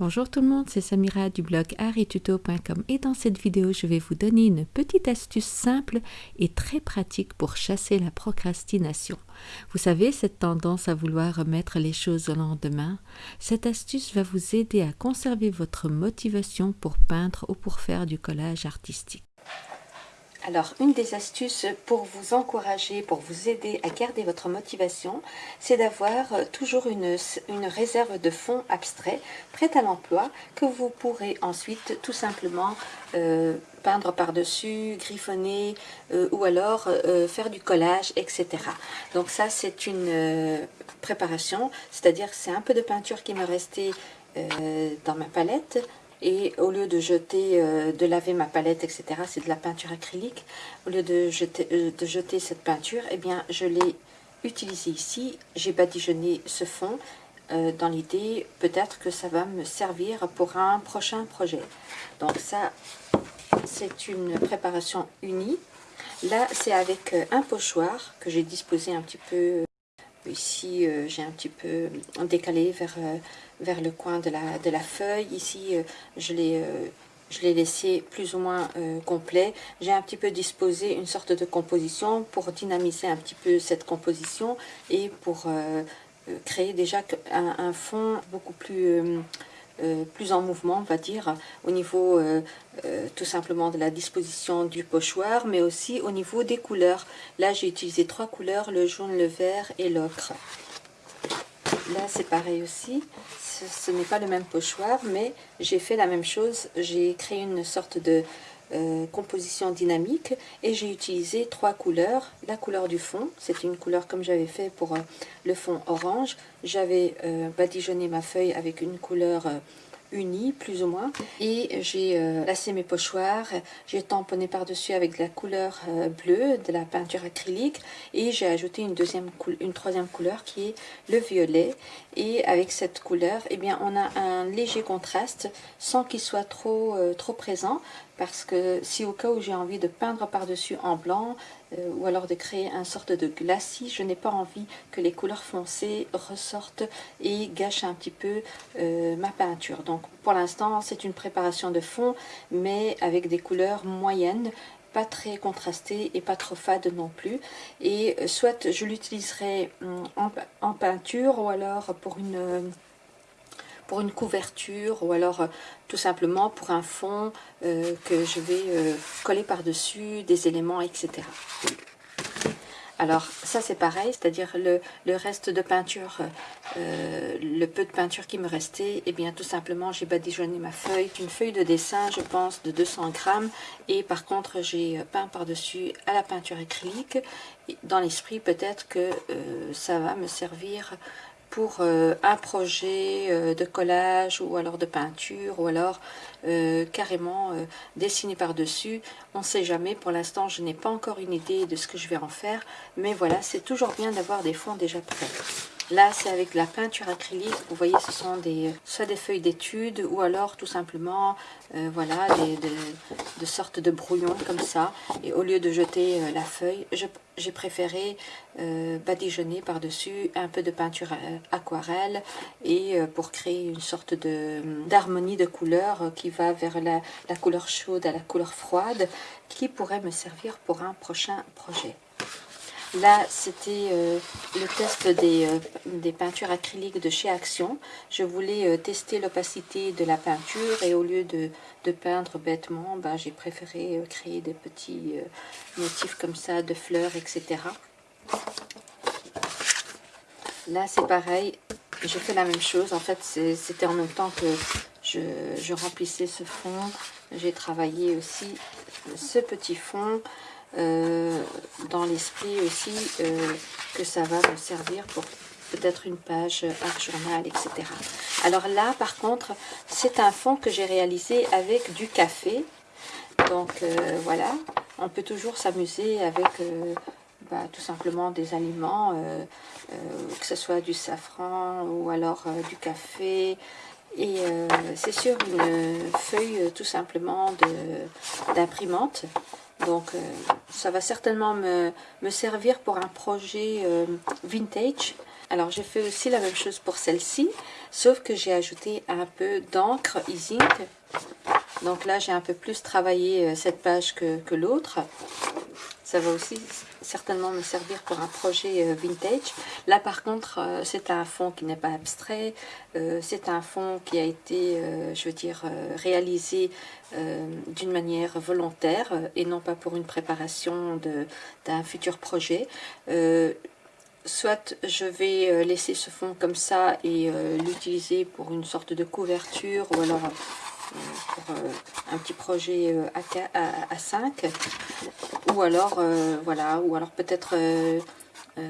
Bonjour tout le monde, c'est Samira du blog arituto.com et dans cette vidéo, je vais vous donner une petite astuce simple et très pratique pour chasser la procrastination. Vous savez, cette tendance à vouloir remettre les choses au lendemain, cette astuce va vous aider à conserver votre motivation pour peindre ou pour faire du collage artistique. Alors, une des astuces pour vous encourager, pour vous aider à garder votre motivation, c'est d'avoir euh, toujours une, réserve de fonds abstraits prêts à l'emploi que vous pourrez ensuite tout simplement euh, peindre par-dessus, griffonner euh, ou alors faire du collage, etc. Donc ça, c'est une préparation, c'est-à-dire c'est un peu de peinture qui me restait dans ma palette et au lieu de jeter, euh, de laver ma palette, etc., c'est de la peinture acrylique, au lieu de jeter, euh, de jeter cette peinture, eh bien, je l'ai utilisée ici. J'ai badigeonné ce fond euh, dans l'idée, peut-être que ça va me servir pour un prochain projet. Donc ça, c'est une préparation unie. Là, c'est avec un pochoir que j'ai disposé un petit peu Ici, euh, j'ai un petit peu décalé vers, euh, vers le coin de la, de la feuille. Ici, euh, je l'ai laissé plus ou moins complet. J'ai un petit peu disposé une sorte de composition pour dynamiser un petit peu cette composition et pour créer déjà un, fond beaucoup plus plus en mouvement, on va dire, au niveau euh, euh, tout simplement de la disposition du pochoir, mais aussi au niveau des couleurs. Là, j'ai utilisé trois couleurs, le jaune, le vert et l'ocre. Là, c'est pareil aussi. Ce, n'est pas le même pochoir, mais j'ai fait la même chose. J'ai créé une sorte de composition dynamique et j'ai utilisé trois couleurs. La couleur du fond, c'est une couleur comme j'avais fait pour le fond orange. J'avais badigeonné ma feuille avec une couleur unis plus ou moins. Et j'ai euh, lassé mes pochoirs j'ai tamponné par dessus avec de la couleur euh, bleue de la peinture acrylique et j'ai ajouté une deuxième une troisième couleur qui est le violet. Et avec cette couleur eh bien on a un léger contraste sans qu'il soit trop euh, trop présent parce que si au cas où j'ai envie de peindre par-dessus en blanc euh, ou alors de créer un sorte de glacis, je n'ai pas envie que les couleurs foncées ressortent et gâchent un petit peu euh, ma peinture. Donc pour l'instant c'est une préparation de fond mais avec des couleurs moyennes pas très contrastées et pas trop fades non plus et euh, soit je l'utiliserai hum, en, peinture ou alors pour une pour une couverture ou alors euh, tout simplement pour un fond euh, que je vais euh, coller par-dessus des éléments, etc. Alors ça c'est pareil, c'est-à-dire le, reste de peinture, le peu de peinture qui me restait, et eh bien tout simplement j'ai badigeonné ma feuille, une feuille de dessin je pense de 200 grammes, et par contre j'ai peint par-dessus à la peinture acrylique, dans l'esprit peut-être que ça va me servir pour euh, un projet euh, de collage ou alors de peinture ou alors euh, carrément dessiner par-dessus. On ne sait jamais, pour l'instant je n'ai pas encore une idée de ce que je vais en faire, mais voilà, c'est toujours bien d'avoir des fonds déjà prêts. Là, c'est avec la peinture acrylique. Vous voyez, ce sont des, soit des feuilles d'études ou alors tout simplement, voilà, des, de, sortes de brouillons comme ça. Et au lieu de jeter la feuille, j'ai préféré badigeonner par-dessus un peu de peinture aquarelle et euh, pour créer une sorte d'harmonie de, couleurs euh, qui va vers la, couleur chaude à la couleur froide qui pourrait me servir pour un prochain projet. Là, c'était euh, le test des, peintures acryliques de chez Action. Je voulais tester l'opacité de la peinture et au lieu de, peindre bêtement, ben, j'ai préféré créer des petits motifs comme ça de fleurs, etc. Là, c'est pareil. J'ai fait la même chose. En fait, c'était en même temps que je, remplissais ce fond. J'ai travaillé aussi ce petit fond euh, dans l'esprit aussi euh, que ça va me servir pour peut-être une page art journal, etc. Alors là, par contre, c'est un fond que j'ai réalisé avec du café. Donc euh, voilà, on peut toujours s'amuser avec bah, tout simplement des aliments, euh, euh, que ce soit du safran ou alors euh, du café. Et c'est sur une feuille tout simplement d'imprimante. Donc ça va certainement me, servir pour un projet vintage. Alors j'ai fait aussi la même chose pour celle-ci, sauf que j'ai ajouté un peu d'encre e Donc là j'ai un peu plus travaillé euh, cette page que l'autre. Ça va aussi certainement me servir pour un projet euh, vintage. Là par contre euh, c'est un fond qui n'est pas abstrait, c'est un fond qui a été, je veux dire, réalisé d'une manière volontaire et non pas pour une préparation d'un futur projet. Soit je vais euh, laisser ce fond comme ça et euh, l'utiliser pour une sorte de couverture ou alors euh, pour un petit projet à, à, 5 ou alors voilà ou alors peut-être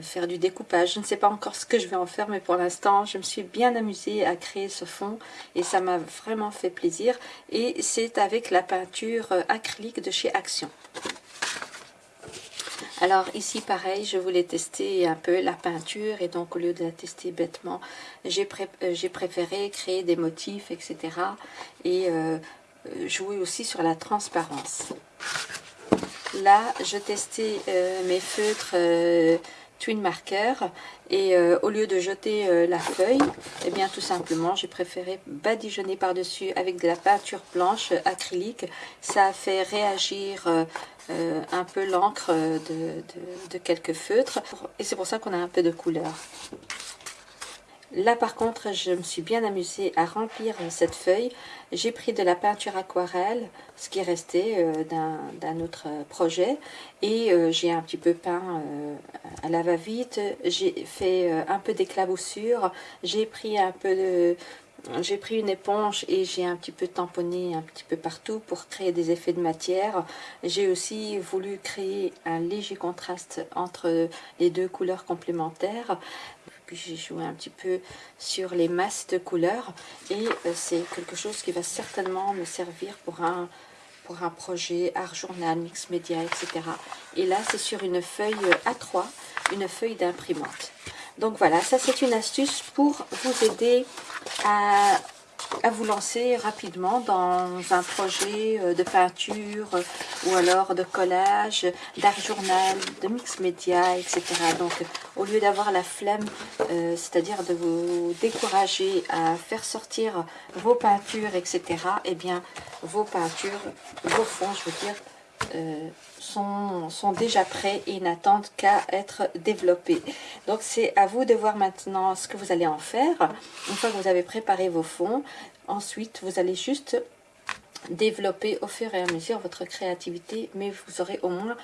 faire du découpage je ne sais pas encore ce que je vais en faire mais pour l'instant je me suis bien amusée à créer ce fond et ça m'a vraiment fait plaisir et c'est avec la peinture acrylique de chez Action alors ici pareil, je voulais tester un peu la peinture et donc au lieu de la tester bêtement, j'ai euh, préféré créer des motifs, etc. Et euh, jouer aussi sur la transparence. Là, je testais euh, mes feutres twin marker et au lieu de jeter la feuille, eh bien tout simplement j'ai préféré badigeonner par-dessus avec de la peinture blanche acrylique. Ça a fait réagir euh, un peu l'encre de, quelques feutres. Et c'est pour ça qu'on a un peu de couleur. Là par contre, je me suis bien amusée à remplir cette feuille. J'ai pris de la peinture aquarelle, ce qui restait euh, d'un autre projet. Et euh, j'ai un petit peu peint à la va-vite. J'ai fait un peu d'éclaboussure. J'ai pris un peu j'ai pris une éponge et j'ai un petit peu tamponné un petit peu partout pour créer des effets de matière. J'ai aussi voulu créer un léger contraste entre les deux couleurs complémentaires. J'ai joué un petit peu sur les masses de couleurs et euh, c'est quelque chose qui va certainement me servir pour un, pour un projet art journal, mix média, etc. Et là c'est sur une feuille A3, une feuille d'imprimante. Donc voilà, ça c'est une astuce pour vous aider à, vous lancer rapidement dans un projet euh, de peinture euh, ou alors de collage, d'art journal, de mix média, etc. Donc au lieu d'avoir la flemme, euh, c'est-à-dire de vous décourager à faire sortir vos peintures, etc., eh bien vos peintures, vos fonds, je veux dire, euh, sont, sont, déjà prêts et n'attendent qu'à être développés. Donc c'est à vous de voir maintenant ce que vous allez en faire. Une fois que vous avez préparé vos fonds, ensuite vous allez juste développer au fur et à mesure votre créativité, mais vous aurez au moins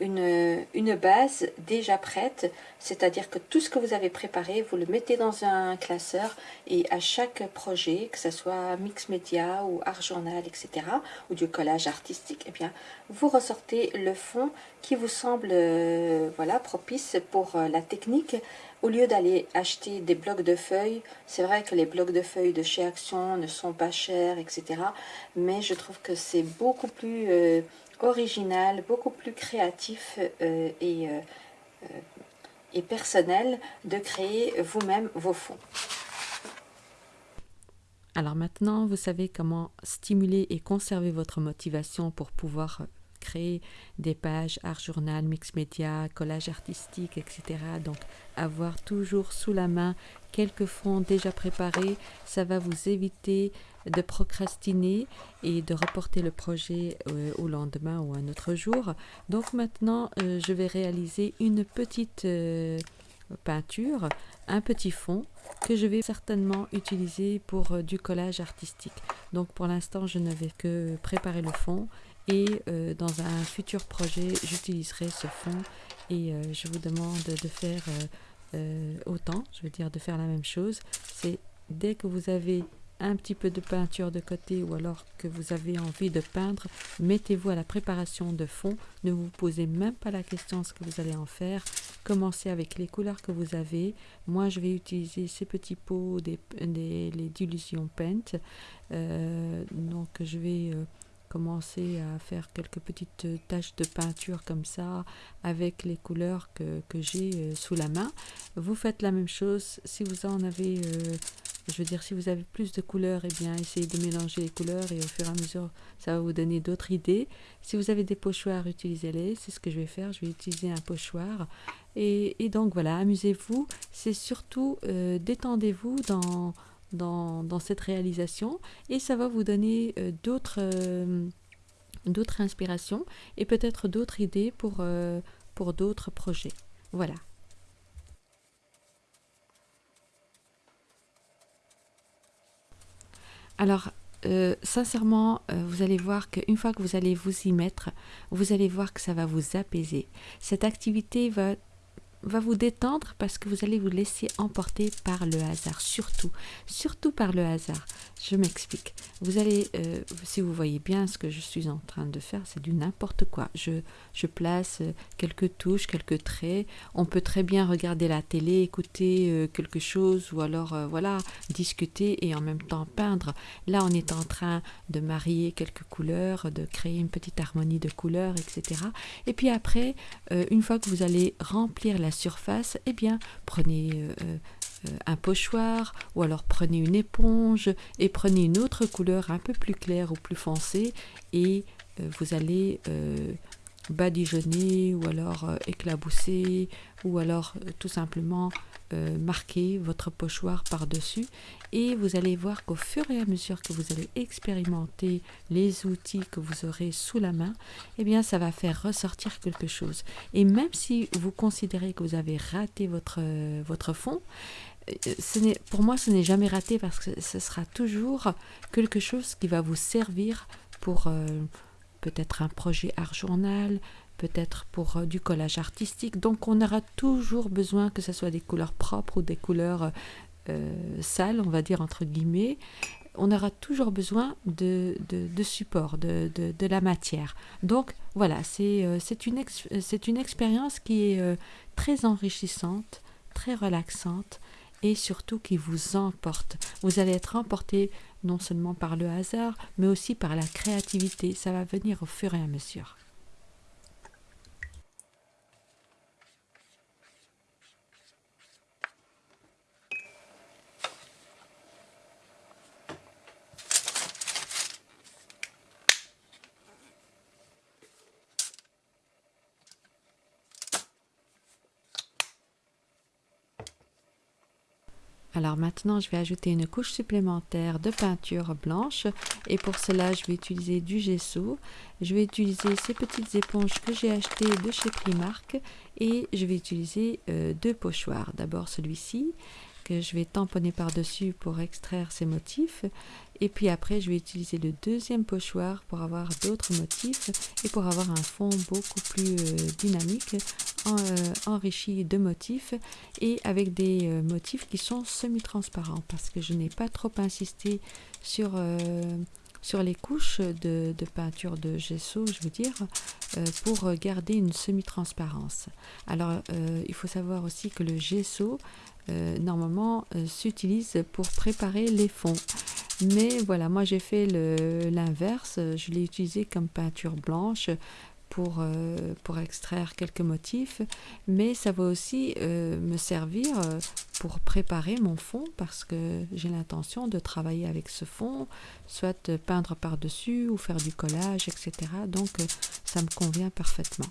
une, base déjà prête, c'est-à-dire que tout ce que vous avez préparé, vous le mettez dans un classeur et à chaque projet, que ce soit mix média ou art journal, etc., ou du collage artistique, eh bien, vous ressortez le fond qui vous semble euh, voilà, propice pour euh, la technique. Au lieu d'aller acheter des blocs de feuilles, c'est vrai que les blocs de feuilles de chez Action ne sont pas chers, etc., mais je trouve que c'est beaucoup plus... Euh, original, beaucoup plus créatif euh, et, euh, euh, et personnel de créer vous-même vos fonds. Alors maintenant, vous savez comment stimuler et conserver votre motivation pour pouvoir des pages art journal, mix média, collage artistique, etc. Donc avoir toujours sous la main quelques fonds déjà préparés, ça va vous éviter de procrastiner et de reporter le projet euh, au lendemain ou un autre jour. Donc maintenant, euh, je vais réaliser une petite euh, peinture, un petit fond que je vais certainement utiliser pour du collage artistique. Donc pour l'instant, je ne vais que préparer le fond et dans un futur projet, j'utiliserai ce fond et je vous demande de faire autant, je veux dire de faire la même chose. C'est dès que vous avez un petit peu de peinture de côté ou alors que vous avez envie de peindre, mettez-vous à la préparation de fond. Ne vous posez même pas la question ce que vous allez en faire. Commencez avec les couleurs que vous avez. Moi, je vais utiliser ces petits pots, des, les dilutions paint. Euh, donc, je vais... Euh, commencer à faire quelques petites taches de peinture comme ça avec les couleurs que, j'ai euh, sous la main. Vous faites la même chose si vous en avez je veux dire, si vous avez plus de couleurs, eh bien, essayez de mélanger les couleurs et au fur et à mesure, ça va vous donner d'autres idées. Si vous avez des pochoirs, utilisez-les. C'est ce que je vais faire. Je vais utiliser un pochoir. Et, donc, voilà, amusez-vous. C'est surtout, euh, détendez-vous dans, dans, cette réalisation et ça va vous donner euh, d'autres euh, d'autres inspirations et peut-être d'autres idées pour, pour d'autres projets. Voilà. Alors, euh, sincèrement, euh, vous allez voir qu'une fois que vous allez vous y mettre, vous allez voir que ça va vous apaiser. Cette activité va va vous détendre parce que vous allez vous laisser emporter par le hasard, surtout, surtout par le hasard. Je m'explique. Vous allez, euh, si vous voyez bien ce que je suis en train de faire, c'est du n'importe quoi. Je, je place euh, quelques touches, quelques traits. On peut très bien regarder la télé, écouter euh, quelque chose ou alors, voilà, discuter et en même temps peindre. Là, on est en train de marier quelques couleurs, de créer une petite harmonie de couleurs, etc. Et puis après, une fois que vous allez remplir la surface, eh bien, prenez euh, euh, un pochoir ou alors prenez une éponge et prenez une autre couleur un peu plus claire ou plus foncée et euh, vous allez badigeonner ou alors éclabousser ou alors tout simplement euh, marquer votre pochoir par-dessus et vous allez voir qu'au fur et à mesure que vous allez expérimenter les outils que vous aurez sous la main, eh bien ça va faire ressortir quelque chose. Et même si vous considérez que vous avez raté votre, votre fond, euh, ce pour moi ce n'est jamais raté parce que ce sera toujours quelque chose qui va vous servir pour euh, peut-être un projet art journal, peut-être pour euh, du collage artistique. Donc on aura toujours besoin que ce soit des couleurs propres ou des couleurs euh, sales, on va dire entre guillemets. On aura toujours besoin de, de, support, de, de, la matière. Donc voilà, c'est euh, une, une expérience qui est très enrichissante, très relaxante et surtout qui vous emporte. Vous allez être emporté non seulement par le hasard, mais aussi par la créativité. Ça va venir au fur et à mesure. Alors maintenant, je vais ajouter une couche supplémentaire de peinture blanche et pour cela, je vais utiliser du gesso. Je vais utiliser ces petites éponges que j'ai achetées de chez Primark et je vais utiliser euh, deux pochoirs. D'abord celui-ci que je vais tamponner par-dessus pour extraire ces motifs et puis après, je vais utiliser le deuxième pochoir pour avoir d'autres motifs et pour avoir un fond beaucoup plus euh, dynamique, euh, enrichi de motifs et avec des euh, motifs qui sont semi-transparents parce que je n'ai pas trop insisté sur sur les couches de, peinture de gesso, je veux dire, pour garder une semi-transparence. Alors, il faut savoir aussi que le gesso, normalement, s'utilise pour préparer les fonds. Mais voilà, moi j'ai fait l'inverse, je l'ai utilisé comme peinture blanche pour, euh, pour extraire quelques motifs, mais ça va aussi euh, me servir euh, pour préparer mon fond parce que j'ai l'intention de travailler avec ce fond, soit peindre par-dessus ou faire du collage, etc. Donc ça me convient parfaitement.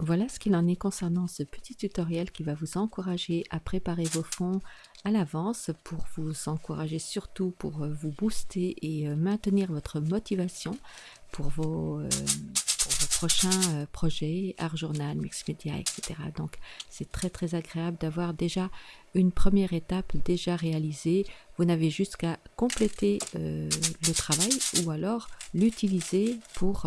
Voilà ce qu'il en est concernant ce petit tutoriel qui va vous encourager à préparer vos fonds à l'avance pour vous encourager surtout pour euh, vous booster et euh, maintenir votre motivation pour vos, euh, prochains projets, art journal, mix media, etc. Donc c'est très très agréable d'avoir déjà une première étape déjà réalisée. Vous n'avez juste qu'à compléter le travail ou alors l'utiliser pour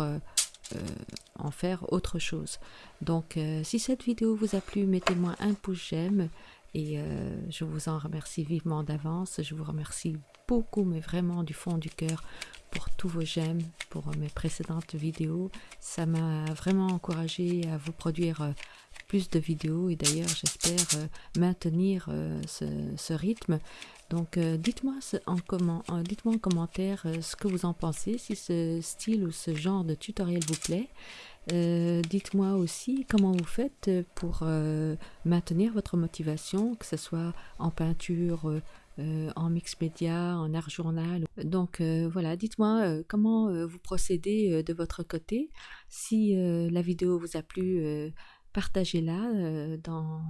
en faire autre chose. Donc euh, si cette vidéo vous a plu, mettez-moi un pouce j'aime et euh, je vous en remercie vivement d'avance. Je vous remercie beaucoup, mais vraiment du fond du cœur pour tous vos j'aime, pour mes précédentes vidéos. Ça m'a vraiment encouragé à vous produire plus de vidéos et d'ailleurs j'espère euh, maintenir euh, ce, rythme. Donc dites-moi en, comment, en commentaire ce que vous en pensez, si ce style ou ce genre de tutoriel vous plaît. dites-moi aussi comment vous faites pour maintenir votre motivation, que ce soit en peinture, en mix média, en art journal. Donc voilà, dites-moi comment vous procédez de votre côté. Si la vidéo vous a plu, partagez-la euh, dans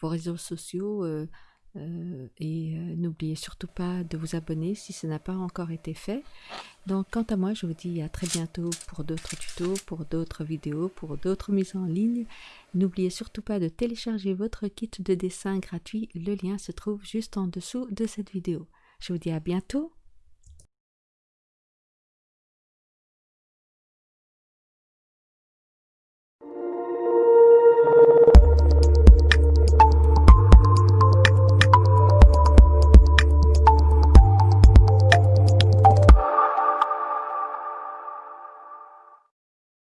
vos réseaux sociaux euh, euh, et n'oubliez surtout pas de vous abonner si ce n'a pas encore été fait. Donc quant à moi, je vous dis à très bientôt pour d'autres tutos, pour d'autres vidéos, pour d'autres mises en ligne. N'oubliez surtout pas de télécharger votre kit de dessin gratuit. Le lien se trouve juste en dessous de cette vidéo. Je vous dis à bientôt